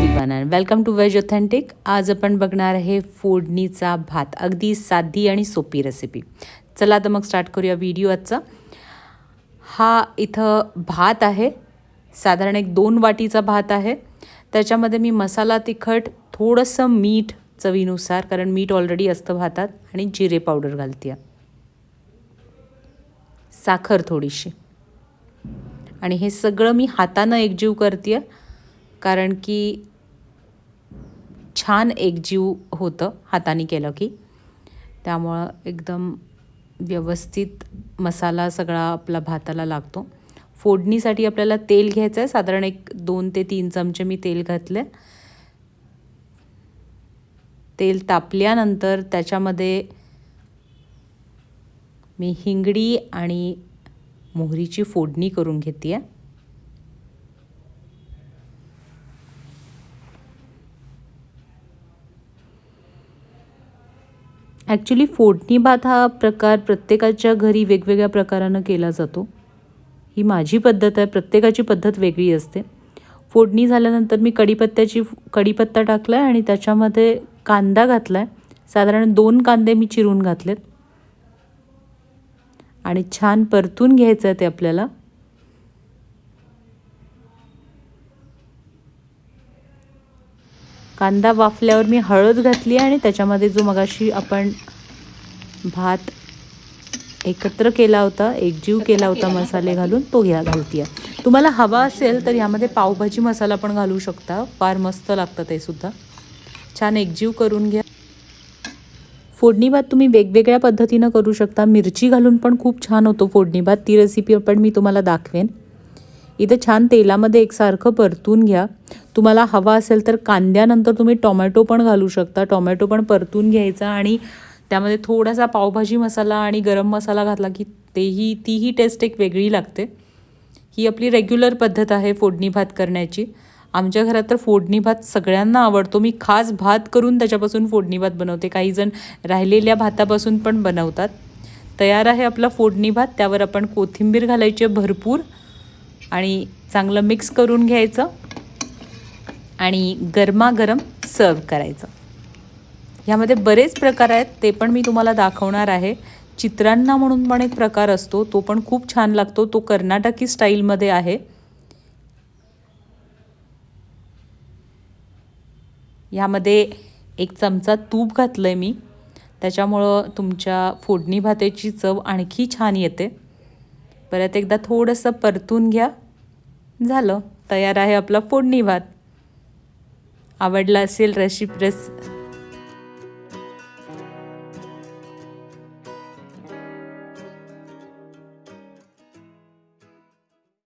Welcome two ways authentic आज आपण बघणार आहे फोडणीचा भात. अगदी साधी आणि सोपी रेसिपी चला तर मग स्टार्ट करूया व्हिडिओ आजचा. हा इथं भात आहे. साधारण एक दोन वाटीचा भात आहे. त्याच्यामध्ये मी मसाला तिखट थोडंसं मीठ चवीनुसार कारण मीठ ऑलरेडी असतं भातात आणि जिरे पावडर घालते साखर थोडीशी. आणि हे सगळं मी हातानं एकजीव करते आहे कारण की छान एकजीव होतं हाताने केलं की. त्यामुळं एकदम व्यवस्थित मसाला सगळा आपला भाताला लागतो. फोडणीसाठी आपल्याला तेल घ्यायचं आहे साधारण एक दोन ते तीन चमचे मी तेल घातले तेल तापल्यानंतर त्याच्यामध्ये मी हिंगडी आणि मोहरीची फोडणी करून घेते आहे ॲक्च्युली फोडणी भात हा प्रकार प्रत्येकाच्या घरी वेगवेगळ्या प्रकारानं केला जातो. ही माझी पद्धत आहे. प्रत्येकाची पद्धत वेगळी असते. फोडणी झाल्यानंतर मी कढीपत्त्याची कढीपत्ता टाकला आहे आणि त्याच्यामध्ये कांदा घातला आहे साधारण दोन कांदे मी चिरून घातलेत. आणि छान परतून घ्यायचं आहे ते आपल्याला. कांदा वाफल्यावर मी हळद घातली आणि त्याच्यामध्ये जो मगाशी आपण भात एकत्र केला होता एकजीव केला होता मसाले घालून तो घ्या घालतीय. तुम्हाला हवा असेल तर यामध्ये पावभाजी मसाला पण घालू शकता. फार मस्त लागतं ते सुद्धा. छान एकजीव करून घ्या. फोडणी भात तुम्ही वेगवेगळ्या पद्धतीनं करू शकता. मिरची घालून पण खूप छान होतो फोडणी भात. ती रेसिपी पण मी तुम्हाला दाखवेन. इथं छान तेलामध्ये एकसारखं परतून घ्या. तुम्हाला हवा असेल तर कांद्यानंतर तुम्ही टोमॅटो पण घालू शकता. टोमॅटो पण परतून घ्यायचा आणि त्यामध्ये थोडासा पावभाजी मसाला आणि गरम मसाला घातला की तेही तीही टेस्ट एक वेगळी लागते. ही आपली रेग्युलर पद्धत आहे फोडणी भात करण्याची. आमच्या घरात तर फोडणी भात सगळ्यांना आवडतो. मी खास भात करून त्याच्यापासून फोडणी भात बनवते. काही जण राहिलेल्या भातापासून पण बनवतात. तयार आहे आपला फोडणी भात. त्यावर आपण कोथिंबीर घालायची भरपूर आणि चांगलं मिक्स करून घ्यायचं. आणि गरमागरम सर्व करायचं. ह्यामध्ये बरेच प्रकार आहेत ते पण मी तुम्हाला दाखवणार आहे. चित्रांना म्हणून पण एक प्रकार असतो तो पण खूप छान लागतो तो कर्नाटकी स्टाईलमध्ये आहे. ह्यामध्ये एक चमचा तूप घातलं आहे मी त्याच्यामुळं तुमच्या फोडणी भाताची चव आणखी छान येते. परत एकदा थोडंसं परतून घ्या. झालं तयार आहे आपला फोडणी भात. आवडला असेल रेसिप रेस